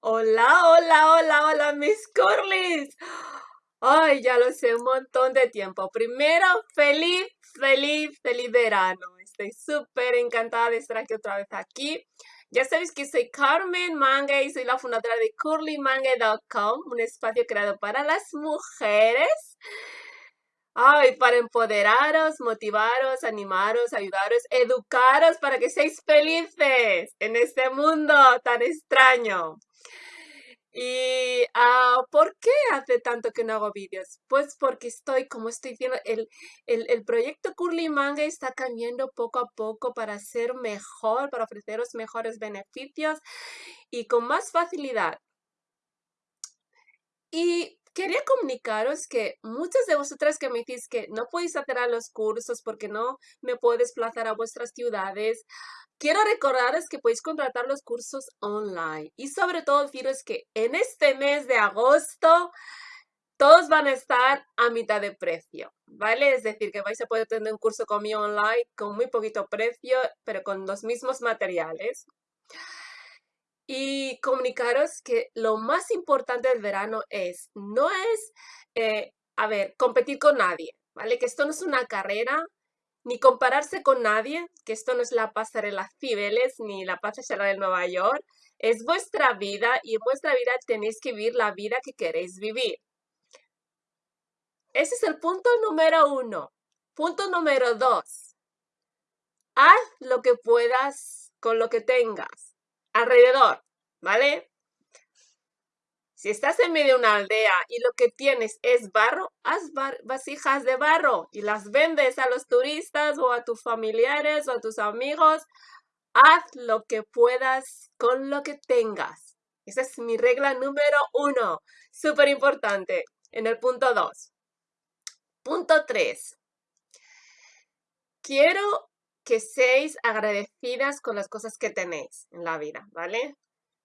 Hola, hola, hola, hola, mis curlis. Ay, ya lo sé, un montón de tiempo. Primero, feliz, feliz, feliz verano. Estoy súper encantada de estar aquí otra vez aquí. Ya sabéis que soy Carmen Manga y soy la fundadora de curlymanga.com, un espacio creado para las mujeres. Ay, para empoderaros, motivaros, animaros, ayudaros, educaros para que seáis felices en este mundo tan extraño. ¿Y ah, por qué hace tanto que no hago vídeos? Pues porque estoy, como estoy diciendo, el, el, proyecto Curly Manga está cambiando poco a poco para ser mejor, para ofreceros mejores beneficios y con más facilidad. Y quería comunicaros que muchas de vosotras que me decís que no podéis hacer a los cursos porque no me puedo desplazar a vuestras ciudades, Quiero recordaros que podéis contratar los cursos online y sobre todo deciros que en este mes de agosto todos van a estar a mitad de precio, ¿vale? Es decir, que vais a poder tener un curso conmigo online con muy poquito precio, pero con los mismos materiales. Y comunicaros que lo más importante del verano es, no es, eh, a ver, competir con nadie, ¿vale? Que esto no es una carrera, ni compararse con nadie, que esto no es la pasarela Cibeles ni la pasarela de Nueva York, es vuestra vida y en vuestra vida tenéis que vivir la vida que queréis vivir. Ese es el punto número uno. Punto número dos. Haz lo que puedas con lo que tengas alrededor, ¿vale? Si estás en medio de una aldea y lo que tienes es barro, haz vasijas de barro y las vendes a los turistas o a tus familiares o a tus amigos. Haz lo que puedas con lo que tengas. Esa es mi regla número uno. Súper importante. En el punto dos. Punto tres. Quiero que seáis agradecidas con las cosas que tenéis en la vida, ¿vale?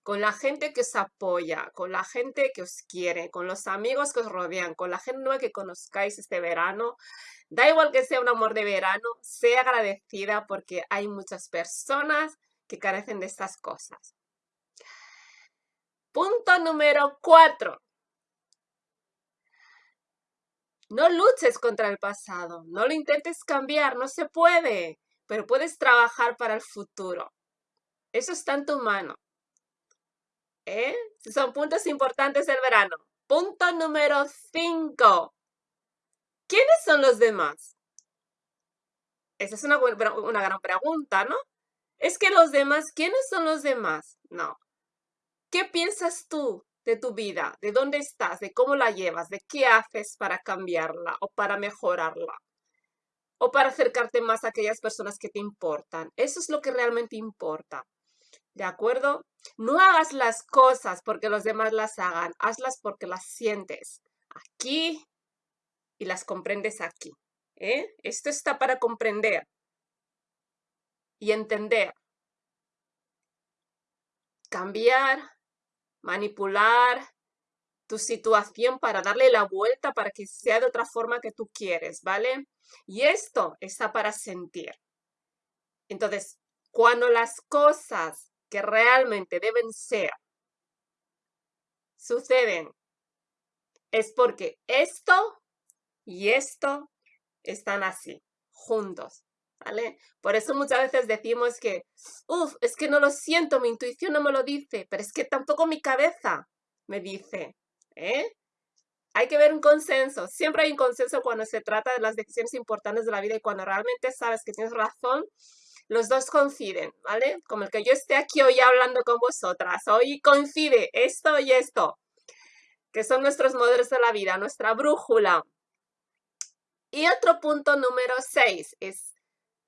con la gente que os apoya, con la gente que os quiere, con los amigos que os rodean, con la gente nueva que conozcáis este verano. Da igual que sea un amor de verano, sea agradecida porque hay muchas personas que carecen de estas cosas. Punto número cuatro. No luches contra el pasado, no lo intentes cambiar, no se puede, pero puedes trabajar para el futuro. Eso está en tu mano. ¿Eh? Son puntos importantes del verano. Punto número 5. ¿Quiénes son los demás? Esa es una, una gran pregunta, ¿no? Es que los demás, ¿quiénes son los demás? No. ¿Qué piensas tú de tu vida? ¿De dónde estás? ¿De cómo la llevas? ¿De qué haces para cambiarla o para mejorarla? O para acercarte más a aquellas personas que te importan. Eso es lo que realmente importa. ¿De acuerdo? No hagas las cosas porque los demás las hagan, hazlas porque las sientes aquí y las comprendes aquí. ¿eh? Esto está para comprender y entender. Cambiar, manipular tu situación para darle la vuelta para que sea de otra forma que tú quieres, ¿vale? Y esto está para sentir. Entonces, cuando las cosas que realmente deben ser suceden es porque esto y esto están así, juntos, ¿vale? Por eso muchas veces decimos que, uff, es que no lo siento, mi intuición no me lo dice, pero es que tampoco mi cabeza me dice, ¿eh? Hay que ver un consenso. Siempre hay un consenso cuando se trata de las decisiones importantes de la vida y cuando realmente sabes que tienes razón, los dos coinciden, ¿vale? Como el que yo esté aquí hoy hablando con vosotras, hoy coincide esto y esto, que son nuestros modelos de la vida, nuestra brújula. Y otro punto número seis es,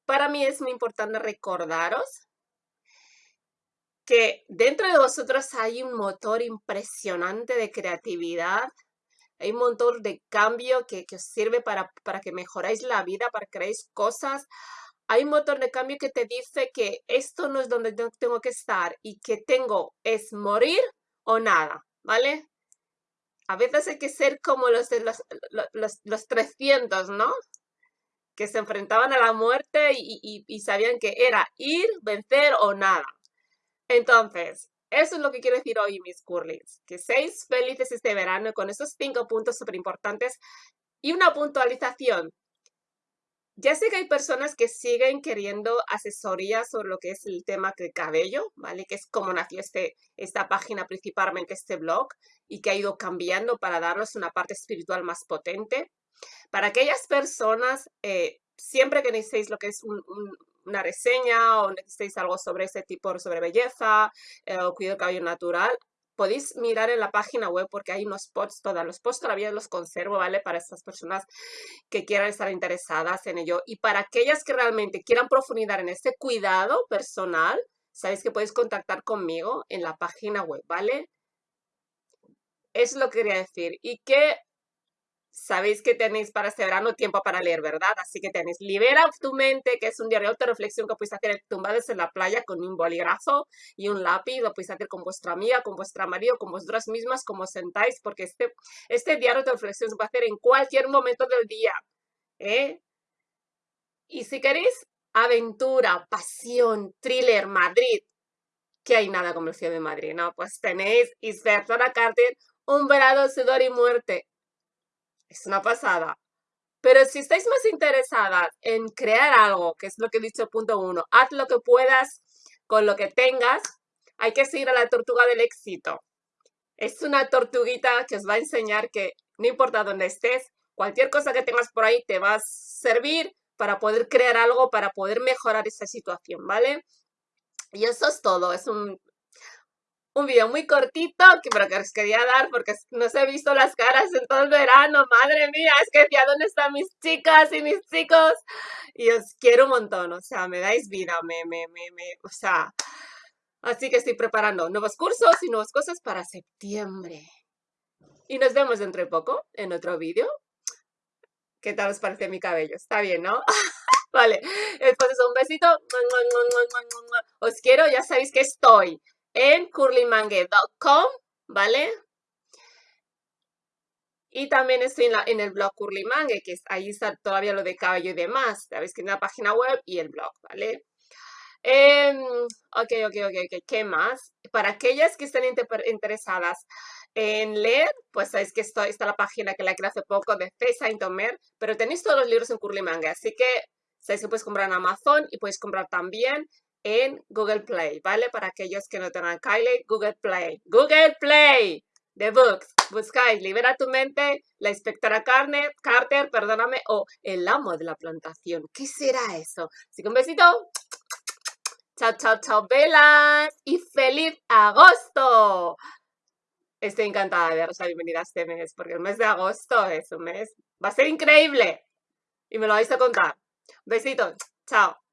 para mí es muy importante recordaros que dentro de vosotros hay un motor impresionante de creatividad, hay un motor de cambio que, os sirve para, para que mejoráis la vida, para que creéis cosas, hay un motor de cambio que te dice que esto no es donde tengo que estar y que tengo es morir o nada, ¿vale? A veces hay que ser como los, los, los, los 300, ¿no? Que se enfrentaban a la muerte y, y sabían que era ir, vencer o nada. Entonces, Eso es lo que quiero decir hoy, mis curlings. Que seáis felices este verano con esos cinco puntos súper importantes y una puntualización. Ya sé que hay personas que siguen queriendo asesoría sobre lo que es el tema del cabello, ¿vale? Que es como nació este, esta página, principalmente este blog, y que ha ido cambiando para darnos una parte espiritual más potente. Para aquellas personas, eh, siempre que necesitéis lo que es una reseña o necesitéis algo sobre ese tipo, sobre belleza eh, o cuidado cabello natural, podéis mirar en la página web porque hay unos posts, todos los posts todavía los conservo, ¿vale? Para estas personas que quieran estar interesadas en ello. Y para aquellas que realmente quieran profundizar en este cuidado personal, sabéis que podéis contactar conmigo en la página web, ¿vale? Es lo que quería decir. Y que sabéis que tenéis para este verano tiempo para leer, ¿verdad? Así que tenéis Libera tu mente, que es un diario de reflexión que podéis hacer tumbados en la playa con un bolígrafo y un lápiz, lo podéis hacer con vuestra amiga, con vuestra marido, con vosotras mismas, como sentáis, porque este, este diario de reflexión se puede hacer en cualquier momento del día, ¿eh? Y si queréis aventura, pasión, thriller, Madrid, que hay nada como el de Madrid, ¿no? Pues tenéis Isbertora Carter, Un verano, sudor y muerte es una pasada. Pero si estáis más interesadas en crear algo, que es lo que he dicho punto uno, haz lo que puedas con lo que tengas, hay que seguir a la tortuga del éxito. Es una tortuguita que os va a enseñar que no importa dónde estés, cualquier cosa que tengas por ahí te va a servir para poder crear algo, para poder mejorar esa situación, ¿vale? Y eso es todo, es un un video muy cortito, que, pero que os quería dar porque no se he visto las caras en todo el verano. Madre mía, es que decía, ¿dónde están mis chicas y mis chicos? Y os quiero un montón, o sea, me dais vida, me, me, me, me, o sea... Así que estoy preparando nuevos cursos y nuevas cosas para septiembre. Y nos vemos dentro de poco en otro vídeo. ¿Qué tal os parece mi cabello? Está bien, ¿no? vale, entonces un besito. Os quiero, ya sabéis que estoy en curlymangue.com, ¿vale? Y también estoy en, el blog Curlymangue, que es, ahí está todavía lo de cabello y demás. Sabéis que en la página web y el blog, ¿vale? Eh, ok, ok, ok, ok. ¿Qué más? Para aquellas que estén interesadas en leer, pues sabéis que está la página que la creé hace poco de Face Saint Omer, pero tenéis todos los libros en Curlymangue, así que sabéis que puedes comprar en Amazon y puedes comprar también en Google Play, ¿vale? Para aquellos que no tengan Kylie, Google Play. Google Play, The Books. Buscáis Libera tu mente, La inspectora Carter, Carter, perdóname, o El amo de la plantación. ¿Qué será eso? Así que un besito. Chao, chao, chao, velas. Y feliz agosto. Estoy encantada de daros la bienvenida a este mes, porque el mes de agosto es un mes, va a ser increíble. Y me lo vais a contar. Besito. Chao.